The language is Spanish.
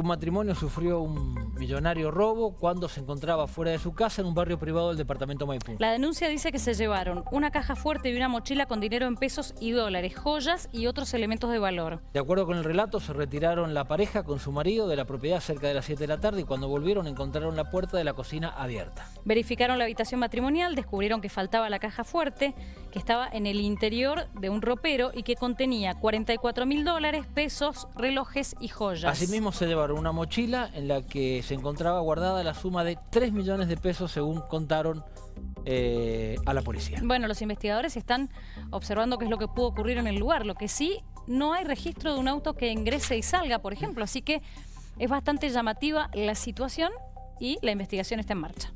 Un matrimonio sufrió un millonario robo cuando se encontraba fuera de su casa en un barrio privado del departamento Maipú. La denuncia dice que se llevaron una caja fuerte y una mochila con dinero en pesos y dólares, joyas y otros elementos de valor. De acuerdo con el relato, se retiraron la pareja con su marido de la propiedad cerca de las 7 de la tarde y cuando volvieron encontraron la puerta de la cocina abierta. Verificaron la habitación matrimonial, descubrieron que faltaba la caja fuerte, que estaba en el interior de un ropero y que contenía 44 mil dólares, pesos, relojes y joyas. Asimismo se llevaron una mochila en la que se encontraba guardada la suma de 3 millones de pesos según contaron eh, a la policía. Bueno, los investigadores están observando qué es lo que pudo ocurrir en el lugar. Lo que sí, no hay registro de un auto que ingrese y salga, por ejemplo. Así que es bastante llamativa la situación y la investigación está en marcha.